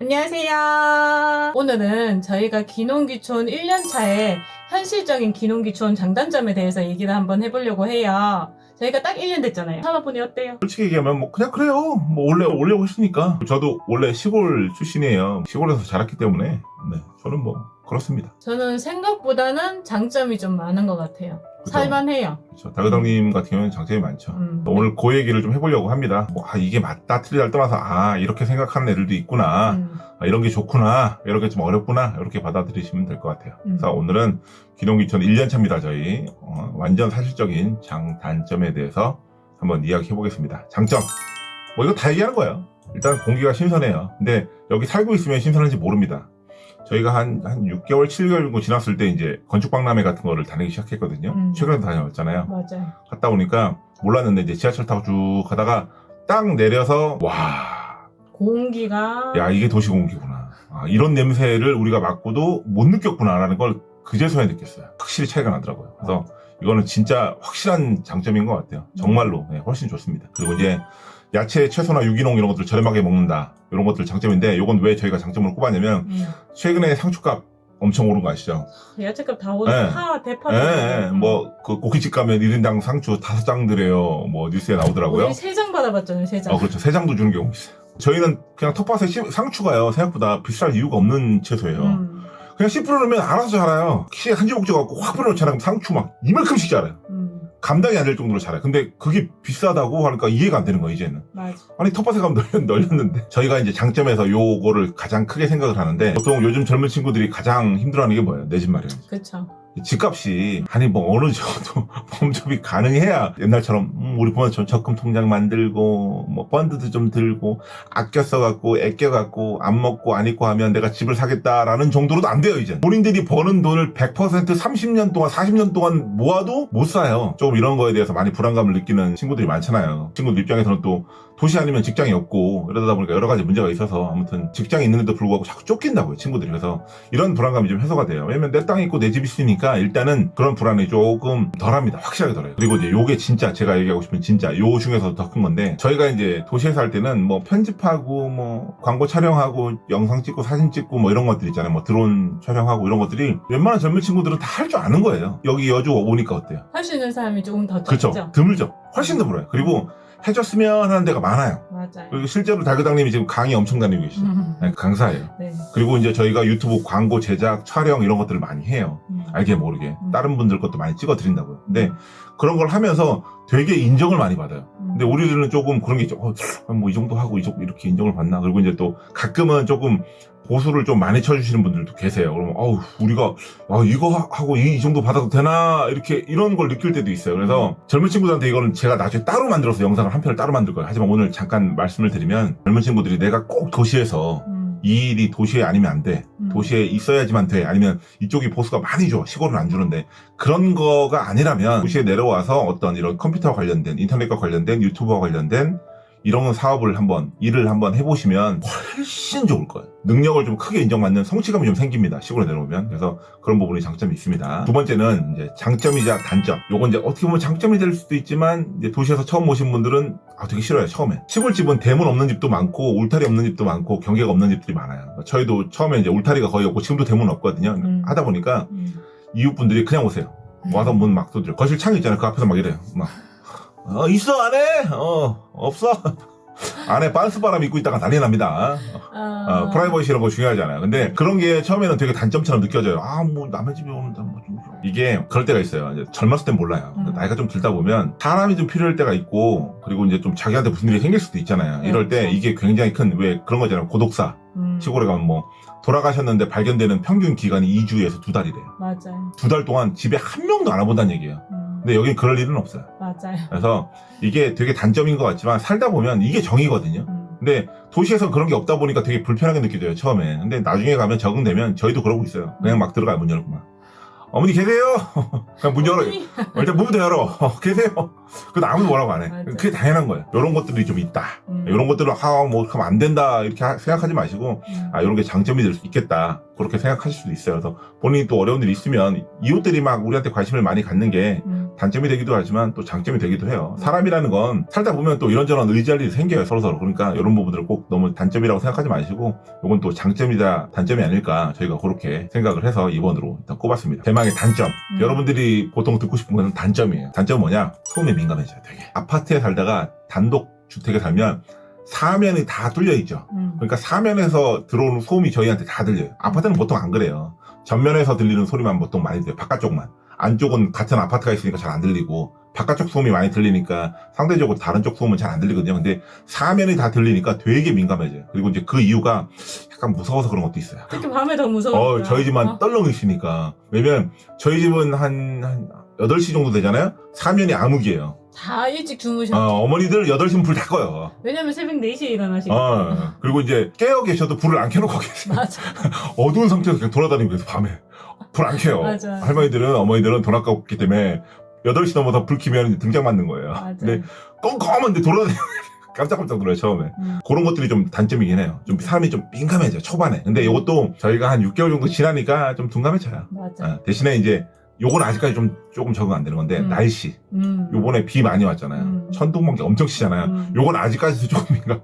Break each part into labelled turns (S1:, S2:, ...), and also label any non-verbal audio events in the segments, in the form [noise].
S1: 안녕하세요. 오늘은 저희가 기농기촌 1년차의 현실적인 기농기촌 장단점에 대해서 얘기를 한번 해보려고 해요. 저희가 딱 1년 됐잖아요. 산업분이 어때요?
S2: 솔직히 얘기하면 뭐 그냥 그래요. 뭐 원래 오려고 했으니까. 저도 원래 시골 출신이에요. 시골에서 자랐기 때문에 네 저는 뭐 그렇습니다.
S1: 저는 생각보다는 장점이 좀 많은 것 같아요. 살만해요.
S2: 그렇죠. 다그당님 같은 경우는 장점이 많죠.
S1: 음.
S2: 오늘 그 얘기를 좀 해보려고 합니다. 뭐, 아, 이게 맞다, 틀리다를 떠나서, 아, 이렇게 생각하는 애들도 있구나.
S1: 음.
S2: 아, 이런 게 좋구나. 이런 게좀 어렵구나. 이렇게 받아들이시면 될 것 같아요.
S1: 음.
S2: 그래서 오늘은 기농기촌 1년 차입니다, 저희. 어, 완전 사실적인 장 단점에 대해서 한번 이야기해 보겠습니다. 장점. 뭐, 이거 다 얘기하는 거예요. 일단 공기가 신선해요. 근데 여기 살고 있으면 신선한지 모릅니다. 저희가 한, 한 6개월, 7개월 정도 지났을 때 이제 건축박람회 같은 거를 다니기 시작했거든요.
S1: 음.
S2: 최근에 다녀왔잖아요.
S1: 맞아요.
S2: 갔다 오니까 몰랐는데 이제 지하철 타고 쭉 가다가 딱 내려서 와,
S1: 공기가
S2: 야 이게 도시 공기구나. 아, 이런 냄새를 우리가 맡고도 못 느꼈구나라는 걸 그제서야 느꼈어요. 확실히 차이가 나더라고요. 그래서 이거는 진짜 확실한 장점인 것 같아요. 정말로 네, 훨씬 좋습니다. 그리고 이제 야채, 채소나 유기농 이런 것들 저렴하게 먹는다 이런 것들 장점인데 이건 왜 저희가 장점으로 꼽았냐면
S1: 음.
S2: 최근에 상추값 엄청 오른 거 아시죠?
S1: 야채값 다 오르고
S2: 네.
S1: 파, 대파
S2: 예, 예. 뭐, 그, 고깃집 가면 1인당 상추 다섯 장 드려요. 뭐, 뉴스에 나오더라고요.
S1: 우리 세장 받아봤잖아요, 세 장.
S2: 어, 그렇죠. 세 장도 주는 경우 있어요. 저희는 그냥 텃밭에 씨- 상추가요. 생각보다 비쌀 이유가 없는 채소예요.
S1: 음.
S2: 그냥 씨 뿌려놓으면 알아서 자라요. 키에 한 주먹 져갖고 확 뿌려놓잖아요. 상추 막 이만큼씩 자라요.
S1: 음.
S2: 감당이 안 될 정도로 자라요. 근데 그게 비싸다고 하니까 이해가 안 되는 거예요, 이제는.
S1: 맞아.
S2: 아니, 텃밭에 가면 널렸, 널렸는데. 저희가 이제 장점에서 요거를 가장 크게 생각을 하는데, 보통 요즘 젊은 친구들이 가장 힘들어하는 게 뭐예요? 내 집 마련.
S1: 그쵸.
S2: 집값이 아니 뭐 어느 정도 [laughs] 범접이 가능해야 옛날처럼 음, 우리 부모처럼 적금 통장 만들고 뭐 펀드도 좀 들고 아껴 써갖고 애껴 갖고 안 먹고 안 입고 하면 내가 집을 사겠다라는 정도로도 안 돼요 이제 본인들이 버는 돈을 100% 30년 동안 40년 동안 모아도 못 사요. 조금 이런 거에 대해서 많이 불안감을 느끼는 친구들이 많잖아요. 친구들 입장에서는 또 도시 아니면 직장이 없고 이러다 보니까 여러 가지 문제가 있어서 아무튼 직장이 있는데도 불구하고 자꾸 쫓긴다고요 친구들이 그래서 이런 불안감이 좀 해소가 돼요. 왜냐면 내땅 있고 내집 있으니까 일단은 그런 불안이 조금 덜합니다. 확실하게 덜해요. 그리고 이제 요게 진짜 제가 얘기하고 싶은 진짜 요 중에서 더큰 건데 저희가 이제 도시에서 할 때는 뭐 편집하고 뭐 광고 촬영하고 영상 찍고 사진 찍고 뭐 이런 것들 있잖아요. 뭐 드론 촬영하고 이런 것들이 웬만한 젊은 친구들은 다 할 줄 아는 거예요. 여기 여주 오니까 어때요?
S1: 할 수 있는 사람이 조금 더
S2: 그렇죠.
S1: 적죠.
S2: 드물죠. 훨씬 드물어요. 그리고 해줬으면 하는 데가 많아요.
S1: 맞아요.
S2: 그리고 실제로 달그당님이 지금 강의 엄청 다니고 계시죠.
S1: 음.
S2: 네, 강사예요.
S1: 네.
S2: 그리고 이제 저희가 유튜브 광고 제작, 촬영 이런 것들을 많이 해요.
S1: 음.
S2: 알게 모르게.
S1: 음.
S2: 다른 분들 것도 많이 찍어 드린다고요. 근데 그런 걸 하면서 되게 인정을 많이 받아요.
S1: 음.
S2: 근데 우리들은 조금 그런 게 있죠. 어, 뭐이 정도 하고 이 정도 이렇게 인정을 받나? 그리고 이제 또 가끔은 조금 보수를 좀 많이 쳐주시는 분들도 계세요. 그러면 어우 우리가 아, 이거 하- 하고 이, 이 정도 받아도 되나 이렇게 이런 걸 느낄 때도 있어요. 그래서 젊은 친구들한테 이거는 제가 나중에 따로 만들어서 영상을 한 편을 따로 만들 거예요. 하지만 오늘 잠깐 말씀을 드리면 젊은 친구들이 내가 꼭 도시에서
S1: 음.
S2: 이 일이 도시에 아니면 안 돼.
S1: 음.
S2: 도시에 있어야지만 돼. 아니면 이쪽이 보수가 많이 줘. 시골은 안 주는데. 그런 거가 아니라면 도시에 내려와서 어떤 이런 컴퓨터와 관련된, 인터넷과 관련된, 유튜브와 관련된 이런 사업을 한번, 일을 한번 해보시면 훨씬 좋을 거예요. 능력을 좀 크게 인정받는 성취감이 좀 생깁니다. 시골에 내려오면. 그래서 그런 부분이 장점이 있습니다. 두 번째는 이제 장점이자 단점. 요건 이제 어떻게 보면 장점이 될 수도 있지만 이제 도시에서 처음 오신 분들은 아, 되게 싫어요. 처음에. 시골집은 대문 없는 집도 많고 울타리 없는 집도 많고 경계가 없는 집들이 많아요. 저희도 처음에 이제 울타리가 거의 없고 지금도 대문 없거든요.
S1: 음.
S2: 하다 보니까
S1: 음.
S2: 이웃분들이 그냥 오세요. 와서 문 막 두드려. 거실 창 있잖아요. 그 앞에서 막 이래요. 막. 어, 있어, 안에? 어, 없어. [laughs] 안에 빤스 바람 입고 있다가 난리 납니다.
S1: 아.
S2: 어, 프라이버시 이런 거 중요하잖아요. 근데 그런 게 처음에는 되게 단점처럼 느껴져요. 아, 뭐, 남의 집에 오는데 뭐 좀. 이게 그럴 때가 있어요. 젊었을 땐 몰라요.
S1: 음.
S2: 나이가 좀 들다 보면 사람이 좀 필요할 때가 있고, 그리고 이제 좀 자기한테 무슨 일이 생길 수도 있잖아요. 이럴 때
S1: 그렇죠.
S2: 이게 굉장히 큰, 왜 그런 거 있잖아요. 고독사.
S1: 음.
S2: 시골에 가면 뭐, 돌아가셨는데 발견되는 평균 기간이 2주에서 두 달이래요.
S1: 맞아요.
S2: 두 달 동안 집에 한 명도 안 와본다는 얘기예요.
S1: 음.
S2: 근데 여긴 그럴 일은 없어요.
S1: 맞아요.
S2: 그래서 이게 되게 단점인 것 같지만 살다 보면 이게 정이거든요.
S1: 음.
S2: 근데 도시에서 그런 게 없다 보니까 되게 불편하게 느껴져요, 처음에. 근데 나중에 가면 적응되면 저희도 그러고 있어요. 그냥 막 들어가요, 문 열고 막. 어머니 계세요? [laughs] 그냥 문.
S1: 어머니.
S2: 일단 문부터 열어. 어, [laughs] 계세요? 그래도 아무도 뭐라고 안 해.
S1: 맞아.
S2: 그게 당연한 거예요. 이런 것들이 좀 있다.
S1: 음.
S2: 이런 것들은, 아, 뭐, 그럼 안 된다. 이렇게 하- 생각하지 마시고,
S1: 음.
S2: 아, 이런 게 장점이 될 수 있겠다. 그렇게 생각하실 수도 있어요. 그래서 본인이 또 어려운 일이 있으면 이웃들이 막 우리한테 관심을 많이 갖는 게
S1: 음.
S2: 단점이 되기도 하지만 또 장점이 되기도 해요. 사람이라는 건 살다 보면 또 이런저런 의지할 일이 생겨요. 서로서로. 그러니까 이런 부분들을 꼭 너무 단점이라고 생각하지 마시고 이건 또 장점이다 단점이 아닐까 저희가 그렇게 생각을 해서 2번으로 일단 꼽았습니다. 대망의 단점.
S1: 음.
S2: 여러분들이 보통 듣고 싶은 건 단점이에요. 단점은 뭐냐? 소음에 민감해져요. 되게. 아파트에 살다가 단독 주택에 살면 사면이 다 뚫려 있죠.
S1: 음.
S2: 그러니까 사면에서 들어오는 소음이 저희한테 다 들려요. 아파트는 보통 안 그래요. 전면에서 들리는 소리만 보통 많이 들려요. 바깥쪽만. 안쪽은 같은 아파트가 있으니까 잘 안 들리고 바깥쪽 소음이 많이 들리니까 상대적으로 다른 쪽 소음은 잘 안 들리거든요. 근데 사면이 다 들리니까 되게 민감해져요. 그리고 이제 그 이유가 약간 무서워서 그런 것도 있어요.
S1: 특히 밤에 더 무서워.
S2: 어, 저희 집만 떨렁이시니까. 왜냐면 저희 집은 한, 한 8시 정도 되잖아요? 사면이 암흑이에요.
S1: 다 일찍 주무셨죠.
S2: 어, 어머니들 8시면 불다 꺼요.
S1: 왜냐면 새벽 4시에 일어나시고.
S2: 어, 그리고 이제 깨어 계셔도 불을 안 켜놓고 계세요.
S1: 맞아. [laughs]
S2: 어두운 상태에서 그냥 돌아다니고 계세요, 밤에. 불 안 켜요.
S1: 맞아.
S2: 할머니들은, 어머니들은 돈 아깝기 때문에 8시 넘어서 불 켜면 이제 등장 맞는 거예요.
S1: 맞아.
S2: 근데 껌껌한데 돌아다니고 [laughs] 깜짝깜짝 놀라요, 처음에.
S1: 음.
S2: 그런 것들이 좀 단점이긴 해요. 좀 사람이 좀 민감해져요, 초반에. 근데 이것도 저희가 한 6개월 정도 지나니까 좀 둔감해져요.
S1: 맞아.
S2: 어, 대신에 이제 요건 아직까지 좀 조금 적응 안 되는 건데
S1: 음.
S2: 날씨
S1: 음.
S2: 요번에 비 많이 왔잖아요
S1: 음.
S2: 천둥 번개 엄청 치잖아요
S1: 음.
S2: 요건 아직까지도 조금 민감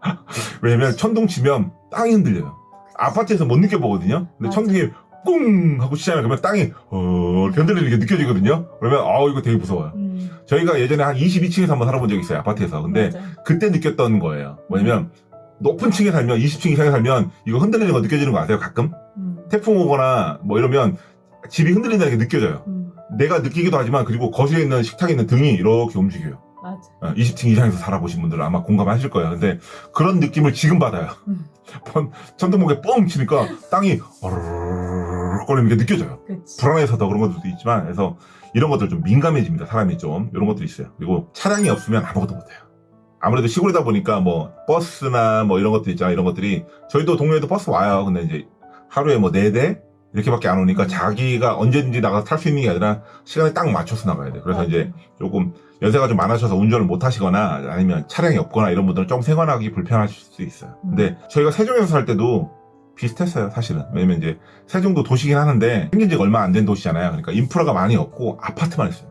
S2: [laughs] 왜냐면 천둥 치면 땅이 흔들려요 아파트에서 못 느껴보거든요 근데
S1: 맞아.
S2: 천둥이 꿍 하고 치잖아요 그러면 땅이 어 흔들리는 게 느껴지거든요 그러면 아 이거 되게 무서워요
S1: 음.
S2: 저희가 예전에 한 22층에서 한번 살아본 적이 있어요 아파트에서 근데
S1: 맞아.
S2: 그때 느꼈던 거예요 뭐냐면 높은 층에 살면 20층 이상에 살면 이거 흔들리는 거 느껴지는 거 아세요 가끔
S1: 음.
S2: 태풍 오거나 뭐 이러면 집이 흔들린다는 게 느껴져요
S1: 음.
S2: 내가 느끼기도 하지만 그리고 거실에 있는 식탁에 있는 등이 이렇게 움직여요.
S1: 맞아.
S2: 어, 20층 이상에서 살아보신 분들은 아마 공감하실 거예요. 근데 그런 느낌을 지금 받아요.
S1: 음. [laughs]
S2: 번- 천둥목에 뻥 치니까 땅이 어르르르 거리는 게 느껴져요.
S1: 그치.
S2: 불안해서 더 그런 것들도 있지만 그래서 이런 것들 좀 민감해집니다. 사람이 좀 이런 것들이 있어요. 그리고 차량이 없으면 아무것도 못해요. 아무래도 시골이다 보니까 뭐 버스나 뭐 이런 것들 있잖아요. 이런 것들이 저희도 동네에도 버스 와요. 근데 이제 하루에 뭐네대 이렇게밖에 안 오니까 자기가 언제든지 나가서 탈 수 있는 게 아니라 시간에 딱 맞춰서 나가야 돼. 그래서
S1: 맞아.
S2: 이제 조금 연세가 좀 많으셔서 운전을 못 하시거나 아니면 차량이 없거나 이런 분들은 좀 생활하기 불편하실 수 있어요. 근데 저희가 세종에서 살 때도 비슷했어요, 사실은. 왜냐면 이제 세종도 도시긴 하는데 생긴 지가 얼마 안 된 도시잖아요. 그러니까 인프라가 많이 없고 아파트만 있어요.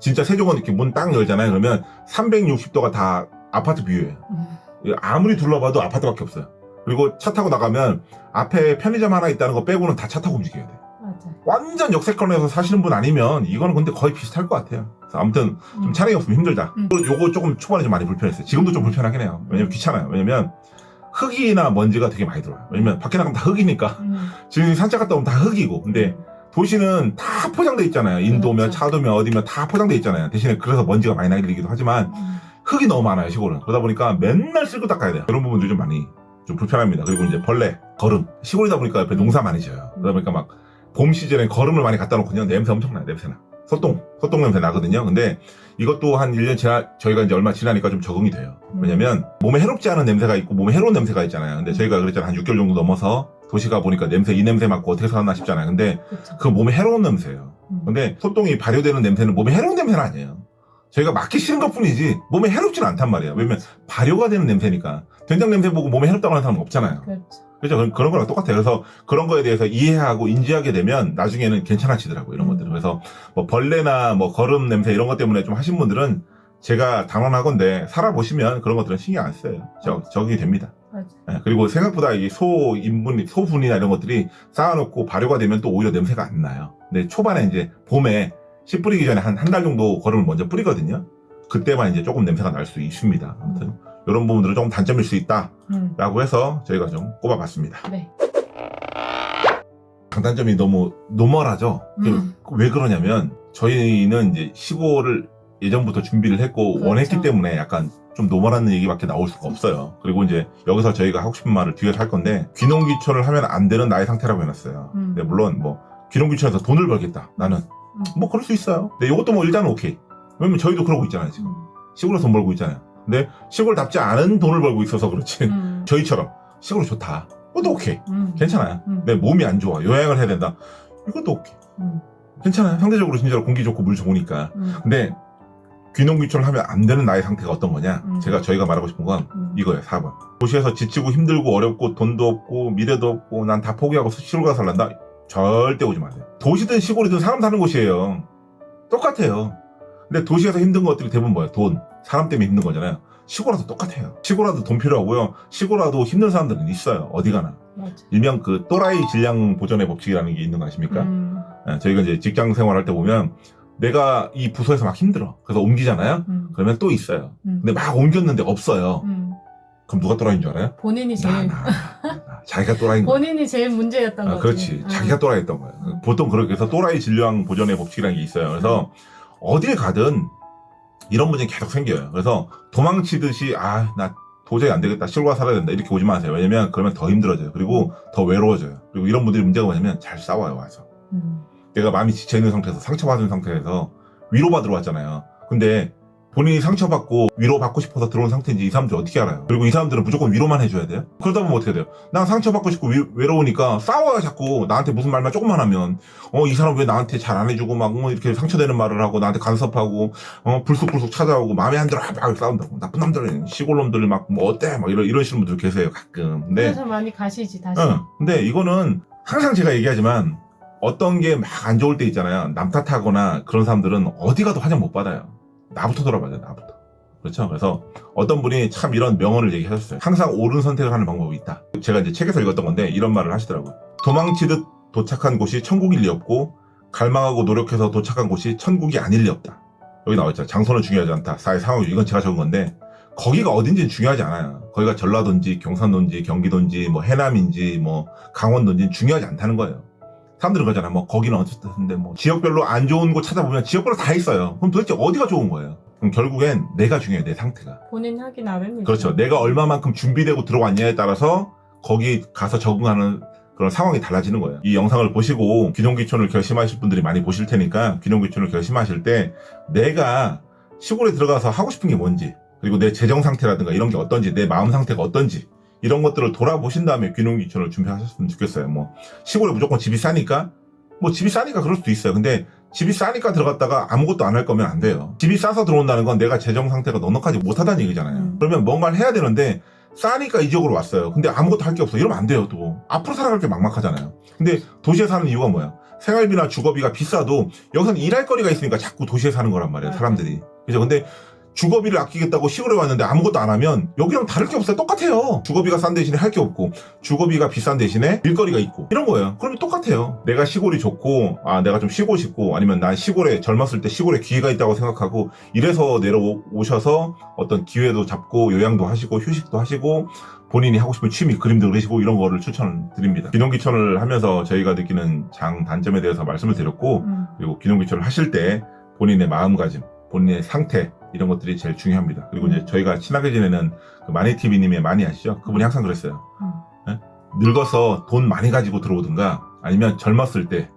S2: 진짜 세종은 이렇게 문 딱 열잖아요. 그러면 360도가 다 아파트 뷰예요.
S1: 음.
S2: 아무리 둘러봐도 아파트밖에 없어요. 그리고 차 타고 나가면 앞에 편의점 하나 있다는 거 빼고는 다 차 타고 움직여야 돼.
S1: 맞아.
S2: 완전 역세권에서 사시는 분 아니면 이거는 근데 거의 비슷할 것 같아요. 아무튼 좀
S1: 음.
S2: 차량이 없으면 힘들다.
S1: 음.
S2: 요거 조금 초반에 좀 많이 불편했어요. 지금도 좀 불편하긴 해요. 왜냐면 귀찮아요. 왜냐면 흙이나 먼지가 되게 많이 들어와요. 왜냐면 밖에 나가면 다 흙이니까.
S1: 음.
S2: 지금 산책 갔다 오면 다 흙이고. 근데 도시는 다 포장돼 있잖아요. 인도면
S1: 그렇죠.
S2: 차도면 어디면 다 포장돼 있잖아요. 대신에 그래서 먼지가 많이 날리기도 하지만
S1: 음.
S2: 흙이 너무 많아요 시골은 그러다 보니까 맨날 쓸고 닦아야 돼요 그런 부분들이 좀 많이 좀 불편합니다 그리고 이제 벌레 거름 시골이다 보니까 옆에 농사 많이 지어요 그러다 보니까 막 봄 시즌에 거름을 많이 갖다 놓거든요 냄새 엄청나요 냄새나 소똥 소똥 냄새 나거든요 근데 이것도 한 1년 지나 저희가 이제 얼마 지나니까 좀 적응이 돼요
S1: 음.
S2: 왜냐면 몸에 해롭지 않은 냄새가 있고 몸에 해로운 냄새가 있잖아요 근데 저희가 그랬잖아요 한 6개월 정도 넘어서 도시가 보니까 냄새 이 냄새 맡고 어떻게 살았나 싶잖아요 근데.
S1: 그
S2: 몸에 해로운 냄새예요
S1: 음.
S2: 근데 소똥이 발효되는 냄새는 몸에 해로운 냄새는 아니에요. 저희가 맡기 싫은 것 뿐이지 몸에 해롭지는 않단 말이에요. 왜냐면 발효가 되는 냄새니까. 된장 냄새 보고 몸에 해롭다고 하는 사람은 없잖아요.
S1: 그렇죠.
S2: 그죠? 그런- 그런 거랑 똑같아요. 그래서 그런 거에 대해서 이해하고 인지하게 되면 나중에는 괜찮아지더라고요. 이런
S1: 음.
S2: 것들은. 그래서 뭐 벌레나 뭐 거름 냄새 이런 것 때문에 좀 하신 분들은 제가 단언하건데 살아보시면 그런 것들은 신경 안 써요. 저, 적이 됩니다.
S1: 맞아.
S2: 예, 그리고 생각보다 이 소 인분, 소분이나 이런 것들이 쌓아놓고 발효가 되면 또 오히려 냄새가 안 나요. 근데 초반에 이제 봄에 씨 뿌리기 전에 한 한 달 정도 거름을 먼저 뿌리거든요. 그때만 이제 조금 냄새가 날 수 있습니다. 아무튼 이런 부분들은 조금 단점일 수 있다라고
S1: 음.
S2: 해서 저희가 좀 꼽아봤습니다.
S1: 네.
S2: 장단점이 너무 normal하죠.
S1: 음.
S2: 왜 그러냐면 저희는 이제 시골을 예전부터 준비를 했고
S1: 그렇죠.
S2: 원했기 때문에 약간 좀 normal한 얘기밖에 나올 수가 없어요. 그리고 이제 여기서 저희가 하고 싶은 말을 뒤에서 할 건데 귀농귀촌을 하면 안 되는 나의 상태라고 해놨어요.
S1: 음.
S2: 근데 물론 뭐 귀농귀촌에서 돈을 벌겠다. 나는
S1: 음.
S2: 뭐 그럴 수 있어요. 근데 이것도 뭐 일단은 오케이. 왜냐면 저희도 그러고 있잖아요 지금.
S1: 음.
S2: 시골에서 돈 벌고 있잖아요. 근데 시골답지 않은 돈을 벌고 있어서 그렇지.
S1: 음.
S2: 저희처럼 시골이 좋다. 그것도 오케이.
S1: 음.
S2: 괜찮아요.
S1: 음.
S2: 내 몸이 안 좋아. 요양을 해야 된다. 이것도 오케이.
S1: 음.
S2: 괜찮아요. 상대적으로 진짜로 공기 좋고 물 좋으니까.
S1: 음.
S2: 근데 귀농귀촌을 하면 안 되는 나의 상태가 어떤 거냐?
S1: 음.
S2: 제가 저희가 말하고 싶은 건
S1: 음.
S2: 이거예요. 4번. 도시에서 지치고 힘들고 어렵고 돈도 없고 미래도 없고 난 다 포기하고 시골 가서 살란다? 절대 오지 마세요. 도시든 시골이든 사람 사는 곳이에요. 똑같아요. 근데 도시에서 힘든 것들이 대부분 뭐예요? 돈. 사람 때문에 힘든 거잖아요. 시골와도 똑같아요. 시골와도 돈 필요하고요. 시골와도 힘든 사람들은 있어요. 어디 가나.
S1: 맞아.
S2: 일명 그 또라이 질량 보전의 법칙이라는 게 있는 거 아십니까?
S1: 음,
S2: 예, 저희가 이제 직장 생활할 때 보면 내가 이 부서에서 막 힘들어. 그래서 옮기잖아요.
S1: 음,
S2: 그러면 또 있어요.
S1: 음,
S2: 근데 막 옮겼는데 없어요.
S1: 음.
S2: 그럼 누가 또라이인 줄 알아요?
S1: 본인이
S2: 나,
S1: 제일
S2: 나, 나. 자기가 또라이인.
S1: 본인이 제일 문제였던
S2: 아,
S1: 거지.
S2: 그렇지.
S1: 음.
S2: 자기가 또라이였던 거야.
S1: 음.
S2: 보통 그렇게 해서 또라이 진료왕 보전의 법칙이라는 게 있어요. 그래서 어딜 가든 이런 문제는 계속 생겨요. 그래서 도망치듯이 아, 나 도저히 안 되겠다. 가 살아야 된다. 이렇게 오지 마세요. 왜냐면 그러면 더 힘들어져요. 그리고 더 외로워져요. 그리고 이런 분들이 문제가 뭐냐면 잘 싸워요, 와서.
S1: 음,
S2: 내가 마음이 지쳐 있는 상태에서 상처받은 상태에서 위로받으러 왔잖아요. 근데 본인이 상처받고 위로받고 싶어서 들어온 상태인지 이 사람들이 어떻게 알아요? 그리고 이 사람들은 무조건 위로만 해줘야 돼요? 그러다 보면 어떻게 돼요? 난 상처받고 싶고 위- 외로우니까 싸워요 자꾸 나한테 무슨 말만 조금만 하면 어 이 사람 왜 나한테 잘 안 해주고 막뭐 이렇게 상처되는 말을 하고 나한테 간섭하고 어 불쑥불쑥 찾아오고 마음에 안 들어 막 싸운다고 나쁜 놈들 시골놈들 막뭐 어때 막 이러, 이러시는 분들 계세요 가끔 근데
S1: 그래서 많이 가시지 다시.
S2: 응. 근데 이거는 항상 제가 얘기하지만 어떤 게 막 안 좋을 때 있잖아요. 남 탓하거나 그런 사람들은 어디 가도 환영 못 받아요. 나부터 돌아봐야 돼, 나부터. 그렇죠? 그래서 어떤 분이 참 이런 명언을 얘기하셨어요. 항상 옳은 선택을 하는 방법이 있다. 제가 이제 책에서 읽었던 건데 이런 말을 하시더라고요. 도망치듯 도착한 곳이 천국일 리 없고 갈망하고 노력해서 도착한 곳이 천국이 아닐 리 없다. 여기 나와있죠. 장소는 중요하지 않다. 사회 상황, 이건 제가 적은 건데 거기가 어딘지는 중요하지 않아요. 거기가 전라도인지 경상도인지 경기도인지 뭐 해남인지 뭐 강원도인지 중요하지 않다는 거예요. 사람들은 그러잖아. 뭐 거기는 어쨌든데 뭐 지역별로 안 좋은 곳 찾아보면 지역별로 다 있어요. 그럼 도대체 어디가 좋은 거예요? 그럼 결국엔 내가 중요해. 내 상태가.
S1: 본인 하기 나름이죠.
S2: 그렇죠. 내가 얼마만큼 준비되고 들어왔냐에 따라서 거기 가서 적응하는 그런 상황이 달라지는 거예요. 이 영상을 보시고 귀농귀촌을 결심하실 분들이 많이 보실 테니까 귀농귀촌을 결심하실 때 내가 시골에 들어가서 하고 싶은 게 뭔지 그리고 내 재정 상태라든가 이런 게 어떤지 내 마음 상태가 어떤지 이런 것들을 돌아보신 다음에 귀농귀촌을 준비하셨으면 좋겠어요. 뭐 시골에 무조건 집이 싸니까 뭐 집이 싸니까 그럴 수도 있어요. 근데 집이 싸니까 들어갔다가 아무것도 안 할 거면 안 돼요. 집이 싸서 들어온다는 건 내가 재정 상태가 넉넉하지 못하다는 얘기잖아요.
S1: 음.
S2: 그러면 뭔가를 해야 되는데 싸니까 이 지역으로 왔어요. 근데 아무것도 할 게 없어. 이러면 안 돼요, 또. 앞으로 살아갈 게 막막하잖아요. 근데 도시에 사는 이유가 뭐야? 생활비나 주거비가 비싸도 여기서는 일할 거리가 있으니까 자꾸 도시에 사는 거란
S1: 말이에요.
S2: 사람들이. 그죠? 근데 주거비를 아끼겠다고 시골에 왔는데 아무것도 안 하면 여기랑 다를 게 없어요. 똑같아요. 주거비가 싼 대신에 할 게 없고 주거비가 비싼 대신에 일거리가 있고 이런 거예요. 그러면 똑같아요. 내가 시골이 좋고 아 내가 좀 쉬고 싶고 아니면 난 시골에 젊었을 때 시골에 기회가 있다고 생각하고 이래서 내려오셔서 어떤 기회도 잡고 요양도 하시고 휴식도 하시고 본인이 하고 싶은 취미 그림도 그리시고 이런 거를 추천드립니다. 귀농귀촌을 하면서 저희가 느끼는 장 단점에 대해서 말씀을 드렸고
S1: 음,
S2: 그리고 귀농귀촌을 하실 때 본인의 마음가짐, 본인의 상태 이런 것들이 제일 중요합니다. 그리고 이제 저희가 친하게 지내는 그 마니TV님의 많이 아시죠? 그분이 항상 그랬어요.
S1: 음.
S2: 예? 늙어서 돈 많이 가지고 들어오든가 아니면 젊었을 때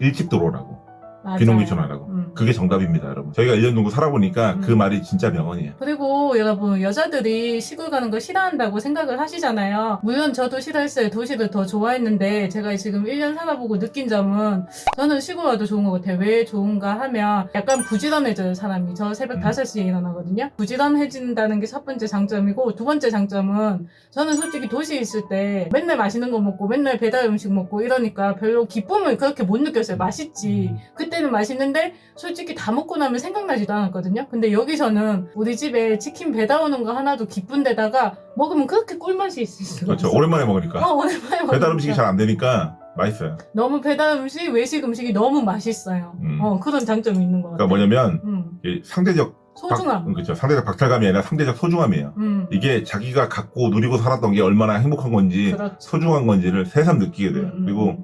S2: 일찍 들어오라고
S1: 맞아요.
S2: 귀농귀촌 하라고.
S1: 음.
S2: 그게 정답입니다, 여러분. 저희가 1년 정도 살아보니까 그
S1: 음.
S2: 말이 진짜 명언이에요.
S1: 그리고 여러분 여자들이 시골 가는 걸 싫어한다고 생각을 하시잖아요. 물론 저도 싫어했어요. 도시를 더 좋아했는데 제가 지금 1년 살아보고 느낀 점은 저는 시골 와도 좋은 것 같아요. 왜 좋은가 하면 약간 부지런해져요 사람이. 저 새벽
S2: 음.
S1: 5시에 일어나거든요. 부지런해진다는 게 첫 번째 장점이고 두 번째 장점은 저는 솔직히 도시에 있을 때 맨날 맛있는 거 먹고 맨날 배달 음식 먹고 이러니까 별로 기쁨을 그렇게 못 느꼈어요. 맛있지.
S2: 음.
S1: 그때는 맛있는데 솔직히 다 먹고 나면 생각나지도 않았거든요. 근데 여기서는 우리 집에 치킨 배달 오는 거 하나도 기쁜데다가 먹으면 그렇게 꿀맛이 있을 수가
S2: 그렇죠.
S1: 없어.
S2: 오랜만에 먹으니까.
S1: 어, 오랜만에
S2: 배달
S1: 먹으니까.
S2: 음식이 잘 안 되니까 맛있어요.
S1: 너무 배달 음식, 외식 음식이 너무 맛있어요.
S2: 음.
S1: 어, 그런 장점이 있는 것 같아요.
S2: 그러니까 뭐냐면
S1: 음,
S2: 이 상대적
S1: 소중함.
S2: 박, 그렇죠. 상대적 박탈감이 아니라 상대적 소중함이에요.
S1: 음,
S2: 이게 자기가 갖고 누리고 살았던 게 얼마나 행복한 건지
S1: 그렇죠.
S2: 소중한 건지를 새삼 느끼게 돼요.
S1: 음, 음,
S2: 그리고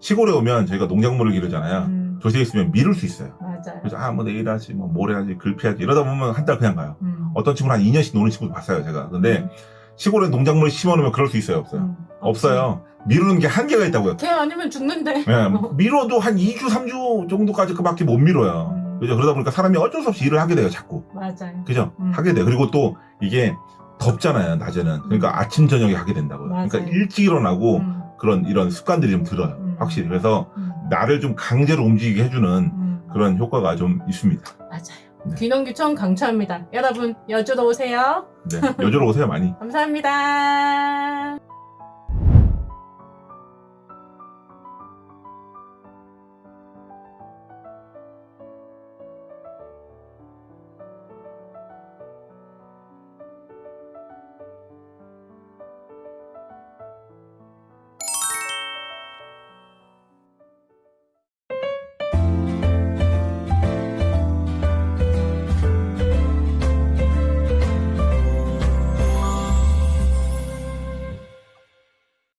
S2: 시골에 오면 저희가 농작물을 기르잖아요.
S1: 음,
S2: 도시에 있으면 미룰 수 있어요.
S1: 맞아요.
S2: 그래서 아 뭐 내일 하지 뭐 모레 하지 글피하지 이러다 보면 한 달 그냥 가요.
S1: 음,
S2: 어떤 친구는 한 2년씩 노는 친구도 봤어요 제가. 근데 시골에 농작물 심어놓으면 그럴 수 있어요 없어요?
S1: 음,
S2: 없어요. 미루는 게 한계가 있다고요.
S1: 걔 아니면 죽는데.
S2: 예, [laughs] 밀어도 한 2주 3주 정도까지 그밖에 못 밀어요.
S1: 음.
S2: 그죠? 그러다 보니까 사람이 어쩔 수 없이 일을 하게 돼요 자꾸.
S1: 맞아요.
S2: 그죠?
S1: 음.
S2: 하게 돼. 그리고 또 이게 덥잖아요, 낮에는. 그러니까 아침, 저녁에 하게 된다고요.
S1: 맞아요.
S2: 그러니까 일찍 일어나고
S1: 음,
S2: 그런 이런 습관들이 좀 들어요.
S1: 음.
S2: 확실히. 그래서
S1: 음,
S2: 나를 좀 강제로 움직이게 해주는
S1: 음,
S2: 그런 효과가 좀 있습니다.
S1: 맞아요.
S2: 네.
S1: 귀농귀촌 강추합니다. 여러분 여주로 오세요.
S2: 네, 여주로 오세요 많이. [laughs]
S1: 감사합니다.